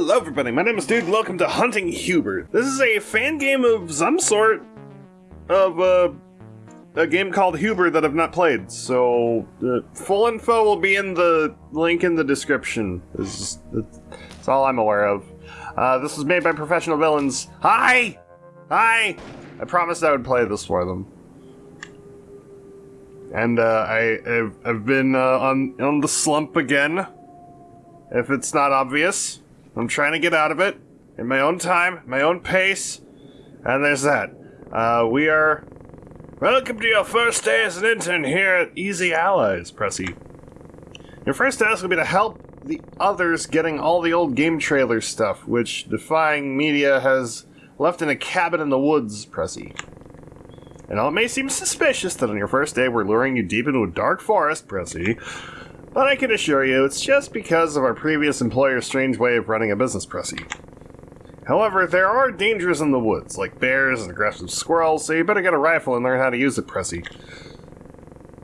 Hello, everybody. My name is Dude, and welcome to Hunting Hubert. This is a fan game of some sort of uh, a game called Hubert that I've not played. So, uh, full info will be in the link in the description. Is, that's all I'm aware of. Uh, this was made by Professional Villains. Hi! Hi! I promised I would play this for them. And uh, I, I've, I've been on, on the slump again. If it's not obvious. I'm trying to get out of it in my own time, my own pace, and there's that. Uh, we are. Welcome to your first day as an intern here at Easy Allies, Pressy. Your first task will be to help the others getting all the old game trailer stuff, which Defying Media has left in a cabin in the woods, Pressy. And while it may seem suspicious that on your first day we're luring you deep into a dark forest, Pressy, but I can assure you it's just because of our previous employer's strange way of running a business, Pressy. However, there are dangers in the woods, like bears and aggressive squirrels, so you better get a rifle and learn how to use it, Pressy.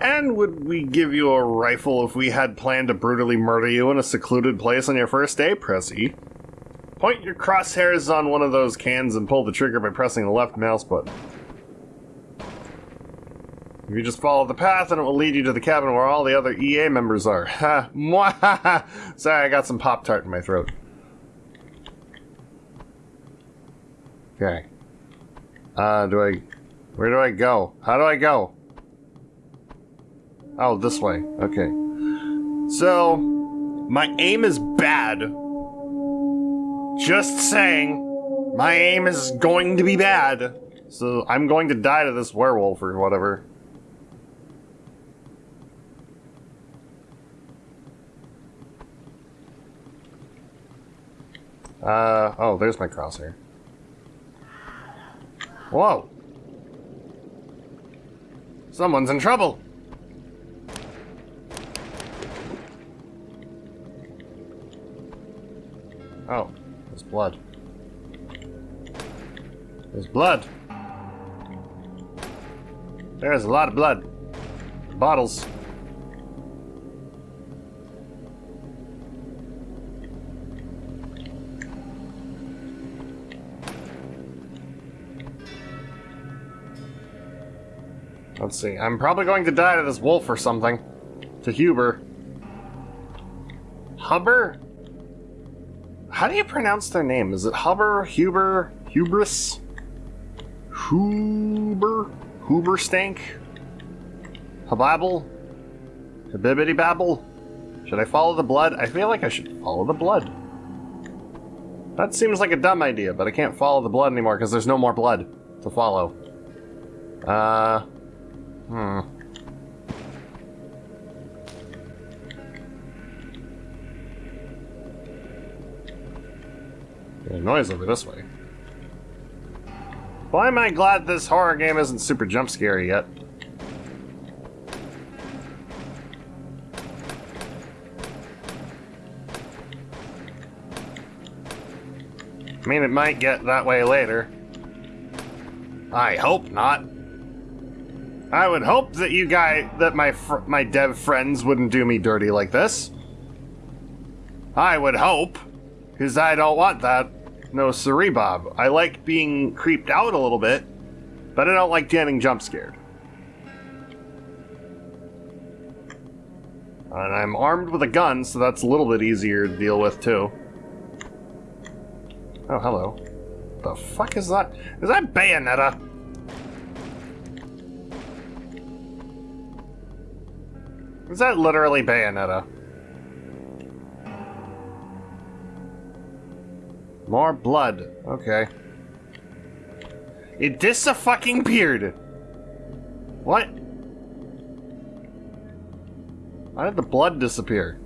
And would we give you a rifle if we had planned to brutally murder you in a secluded place on your first day, Pressy? Point your crosshairs on one of those cans and pull the trigger by pressing the left mouse button. If you just follow the path, and it will lead you to the cabin where all the other EA members are. Ha! Sorry, I got some Pop Tart in my throat. Okay. Uh, do I... Where do I go? How do I go? Oh, this way. Okay. So, my aim is bad. Just saying. My aim is going to be bad. So, I'm going to die to this werewolf or whatever. Uh, oh, there's my crosshair. Whoa! Someone's in trouble! Oh, there's blood. There's blood! There's a lot of blood. Bottles. Let's see. I'm probably going to die to this wolf or something. To Huber. Huber? How do you pronounce their name? Is it Huber, Huber, Hubris? Huber? Huber stank? Hababble? Habibity babble? Should I follow the blood? I feel like I should follow the blood. That seems like a dumb idea, but I can't follow the blood anymore because there's no more blood to follow. Uh, Hmm. Noise over this way. Why am I glad this horror game isn't super jump scary yet? I mean, it might get that way later. I hope not. I would hope that you guys, that my my dev friends wouldn't do me dirty like this. I would hope, because I don't want that. No siree, Bob. I like being creeped out a little bit, but I don't like getting jump scared. And I'm armed with a gun, so that's a little bit easier to deal with, too. Oh, hello. The fuck is that? Is that Bayonetta? Is that literally Bayonetta? More blood. Okay. It dis-a-fucking peered. What? Why did the blood disappear?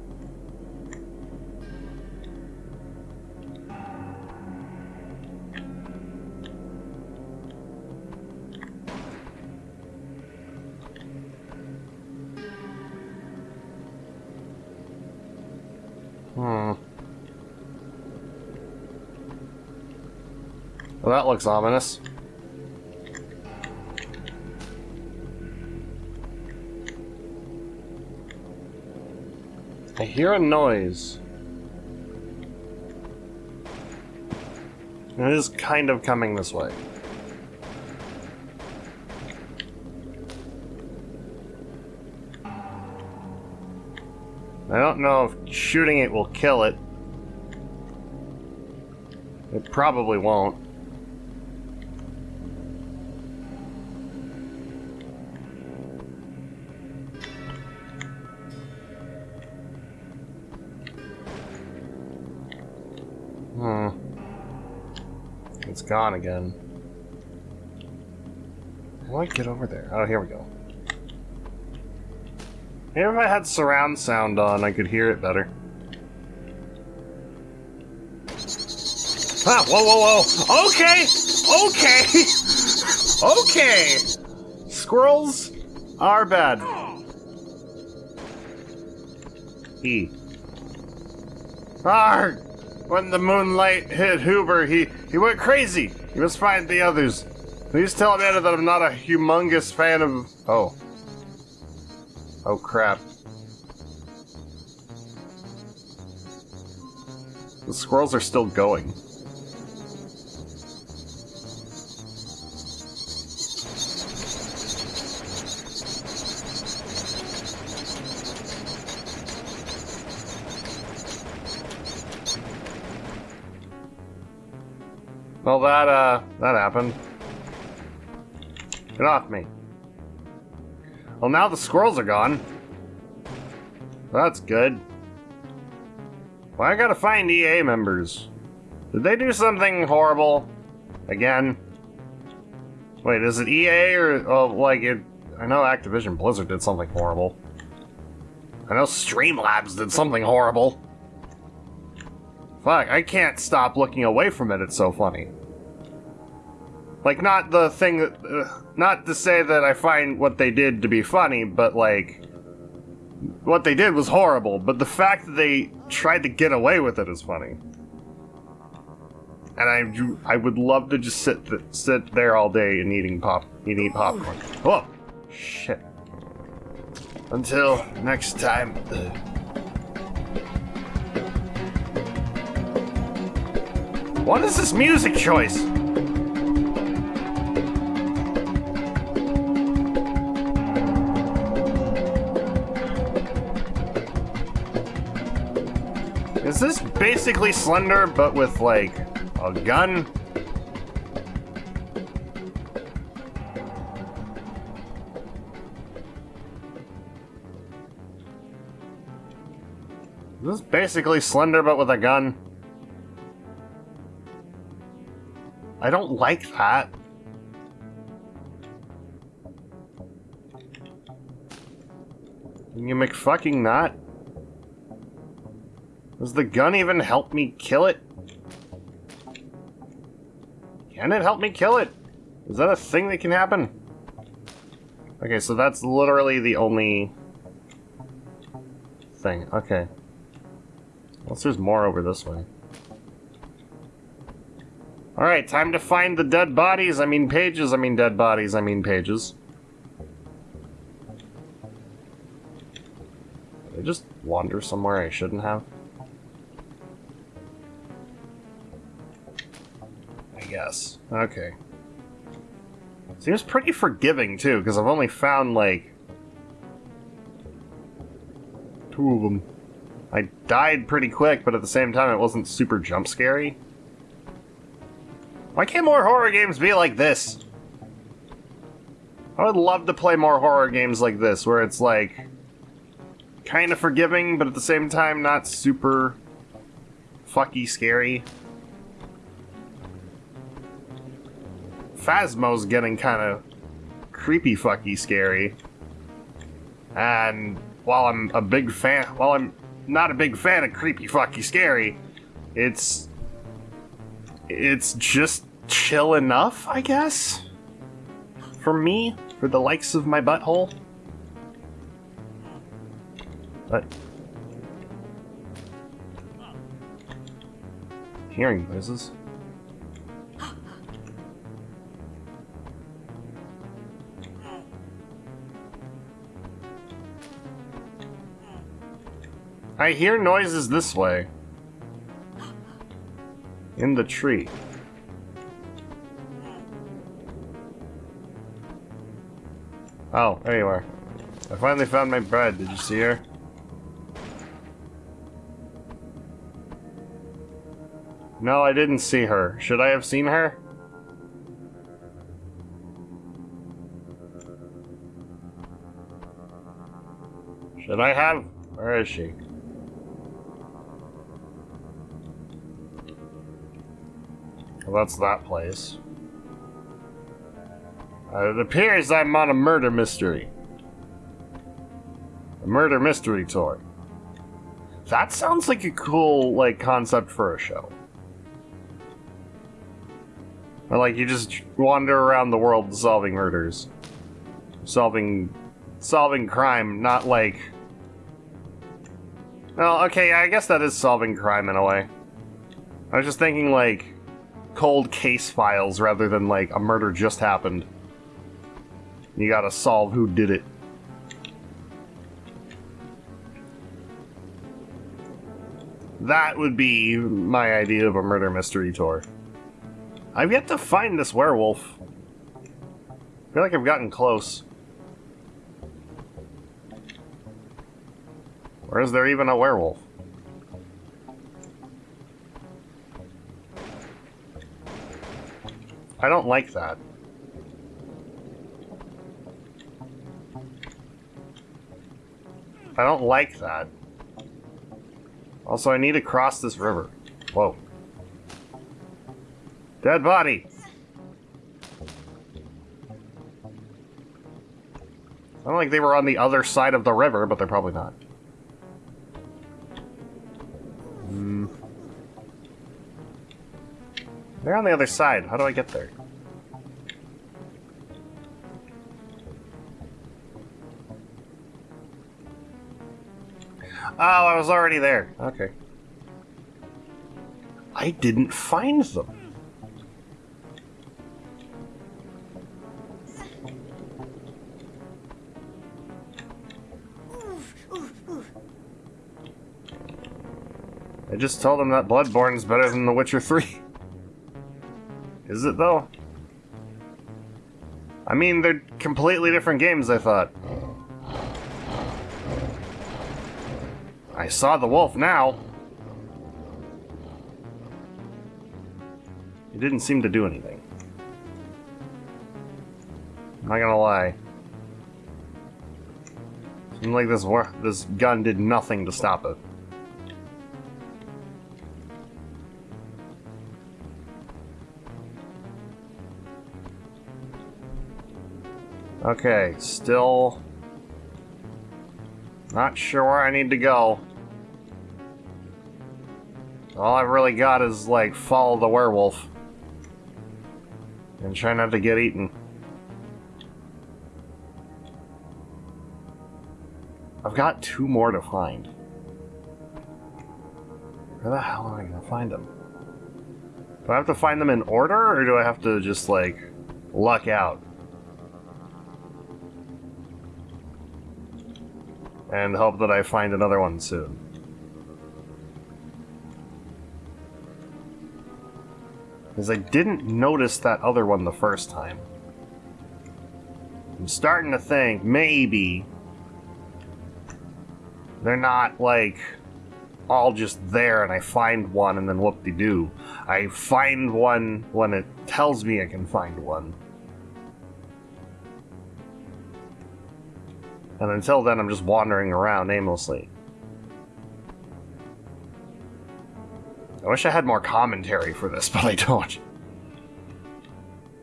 Well, that looks ominous. I hear a noise. It is kind of coming this way. I don't know if shooting it will kill it. It probably won't. Gone again. How do I get over there? Oh, here we go. Maybe if I had surround sound on, I could hear it better. Ah, whoa, whoa, whoa! Okay! Okay! okay! Squirrels are bad. E. Arg! When the moonlight hit Hoover, he, he went crazy. He must find the others. Please tell Amanda that I'm not a humongous fan of... Oh. Oh, crap. The squirrels are still going. Well, that, uh, that happened. Get off me. Well, now the squirrels are gone. That's good. Well, I gotta find EA members. Did they do something horrible? Again? Wait, is it EA or, oh, like, it... I know Activision Blizzard did something horrible. I know Streamlabs did something horrible. Fuck, I can't stop looking away from it, it's so funny. Like, not the thing that. Uh, not to say that I find what they did to be funny, but like. What they did was horrible, but the fact that they tried to get away with it is funny. And I, I would love to just sit th sit there all day and eating pop, eating popcorn. Oh, shit. Until next time. What is this music choice? Basically Slender, but with, like, a gun? This is basically Slender, but with a gun? I don't like that. Can you make fucking not? Does the gun even help me kill it? Can it help me kill it? Is that a thing that can happen? Okay, so that's literally the only thing. Okay. Unless there's more over this way. Alright, time to find the dead bodies. I mean pages. I mean dead bodies. I mean pages. Did I just wander somewhere I shouldn't have? Guess. Okay. Seems pretty forgiving, too, because I've only found, like... Two of them. I died pretty quick, but at the same time it wasn't super jump scary. Why can't more horror games be like this? I would love to play more horror games like this, where it's like... Kind of forgiving, but at the same time not super... fucky scary. Phasmo's getting kind of creepy fucky scary. And while I'm a big fan, while I'm not a big fan of creepy fucky scary, it's it's just chill enough, I guess. For me, for the likes of my butthole. But hearing noises. I hear noises this way. In the tree. Oh, there you are. I finally found my bride. Did you see her? No, I didn't see her. Should I have seen her? Should I have? Where is she? Well, that's that place. Uh, it appears I'm on a murder mystery. A murder mystery tour. That sounds like a cool, like, concept for a show. Or, like, you just wander around the world solving murders. Solving... Solving crime, not like... Well, okay, I guess that is solving crime in a way. I was just thinking, like, cold case files rather than, like, a murder just happened. You gotta solve who did it. That would be my idea of a murder mystery tour. I've yet to find this werewolf. I feel like I've gotten close. Or is there even a werewolf? I don't like that. I don't like that. Also, I need to cross this river. Whoa. Dead body! Sound like they were on the other side of the river, but they're probably not. They're on the other side. How do I get there? Oh, I was already there. Okay. I didn't find them. I just told him that Bloodborne is better than The Witcher 3. Is it, though? I mean, they're completely different games, I thought. I saw the wolf now. It didn't seem to do anything. I'm not gonna lie. Seemed like this this gun did nothing to stop it. Okay, still not sure where I need to go. All I've really got is, like, follow the werewolf. And try not to get eaten. I've got two more to find. Where the hell am I gonna find them? Do I have to find them in order, or do I have to just, like, luck out? And hope that I find another one soon. Because I didn't notice that other one the first time. I'm starting to think maybe they're not like all just there and I find one and then whoop-de-doo. I find one when it tells me I can find one. And until then, I'm just wandering around aimlessly. I wish I had more commentary for this, but I don't.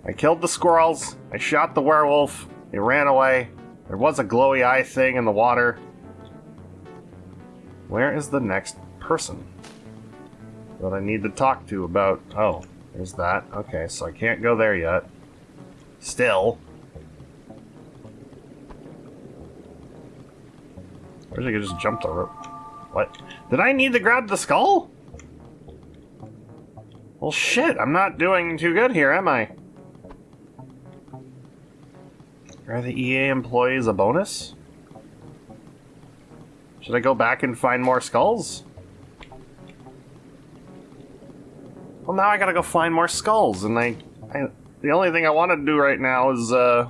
I killed the squirrels, I shot the werewolf, he ran away, there was a glowy eye thing in the water. Where is the next person that I need to talk to about... Oh, there's that. Okay, so I can't go there yet. Still. I wish I could just jump the rope. What? Did I need to grab the skull? Well, shit, I'm not doing too good here, am I? Are the EA employees a bonus? Should I go back and find more skulls? Well, now I gotta go find more skulls, and I, I the only thing I want to do right now is, uh,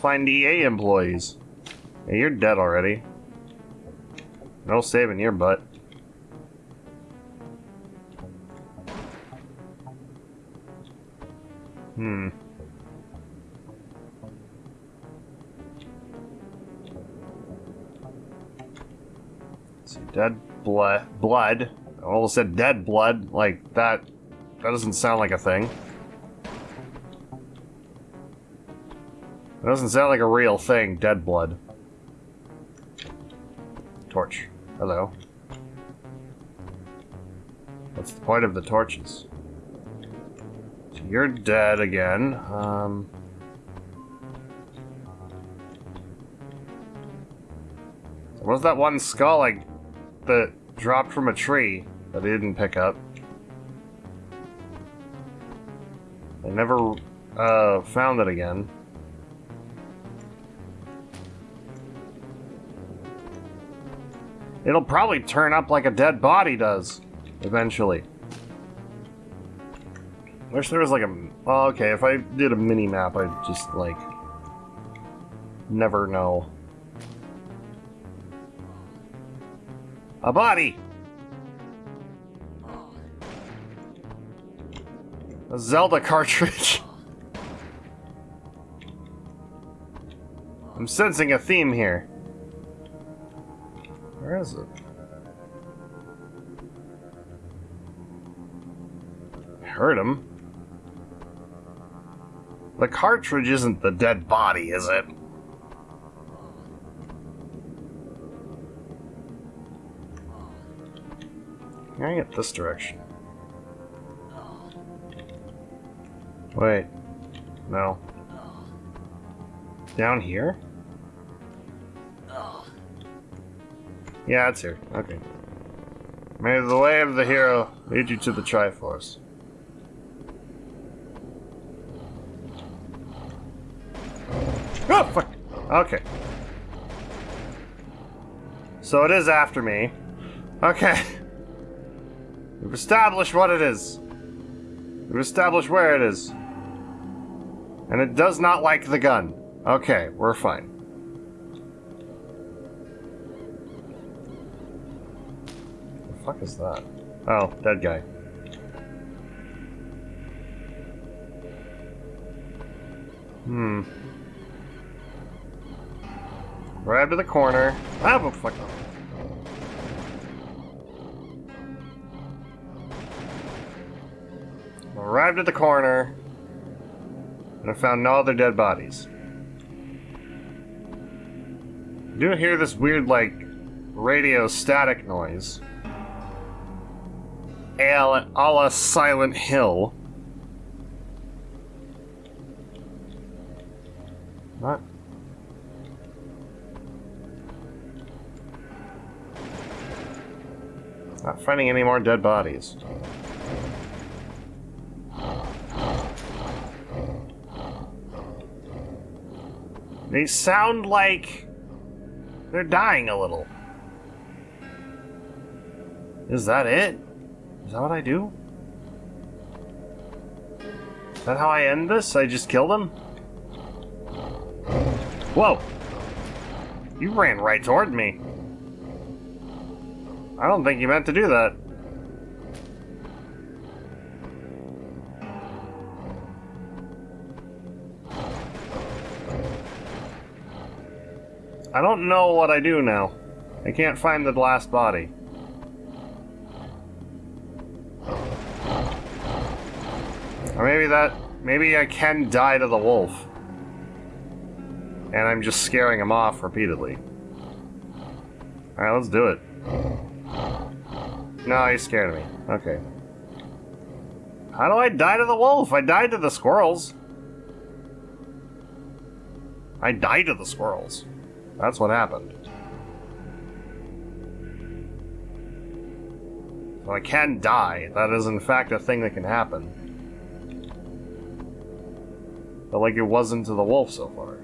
find EA employees. You're dead already. No saving your butt. Hmm. See, dead blood. Blood. I almost said dead blood. Like that. That doesn't sound like a thing. It doesn't sound like a real thing. Dead blood. Hello. What's the point of the torches? So you're dead again. Um... was that one skull like that dropped from a tree that I didn't pick up? I never uh, found it again. It'll probably turn up like a dead body does, eventually. Wish there was like a... Oh, okay, if I did a mini-map, I'd just, like... Never know. A body! A Zelda cartridge. I'm sensing a theme here. Where is it? I heard him. The cartridge isn't the dead body, is it? Can I get this direction? Wait. No. Down here? Yeah, it's here. Okay. May the way of the hero lead you to the Triforce. Oh, fuck. Okay. So it is after me. Okay. We've established what it is. We've established where it is. And it does not like the gun. Okay, we're fine. Fuck is that? Oh, dead guy. Hmm. Grab to the corner. Ah, but fuck off. Arrived at the corner, and I found no other dead bodies. I do hear this weird, like, radio static noise. A la Silent Hill. What? Not finding any more dead bodies. They sound like they're dying a little. Is that it? Is that what I do? Is that how I end this? I just killed him? Whoa! You ran right toward me. I don't think you meant to do that. I don't know what I do now. I can't find the last body. Or maybe that... Maybe I can die to the wolf. And I'm just scaring him off repeatedly. Alright, let's do it. No, he's scared me. Okay. How do I die to the wolf? I died to the squirrels. I died to the squirrels. That's what happened. So I can die. That is in fact a thing that can happen. But like it wasn't to the wolf so far.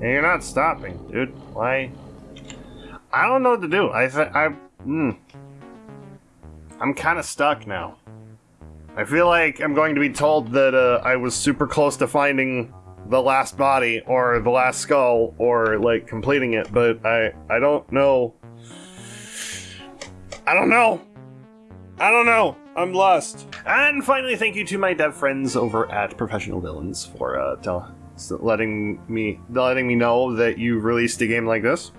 And you're not stopping, dude. Why? I don't know what to do. I I mm, I'm kind of stuck now. I feel like I'm going to be told that uh, I was super close to finding the last body or the last skull or like completing it, but I I don't know. I don't know. I don't know. I'm lost. And finally, thank you to my dev friends over at Professional Villains for uh, tell, letting me letting me know that you released a game like this.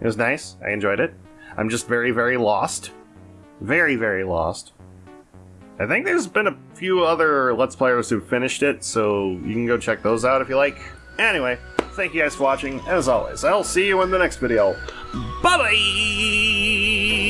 It was nice. I enjoyed it. I'm just very, very lost. Very, very lost. I think there's been a few other Let's Players who finished it, so you can go check those out if you like. Anyway, thank you guys for watching. As always, I'll see you in the next video. Bye-bye!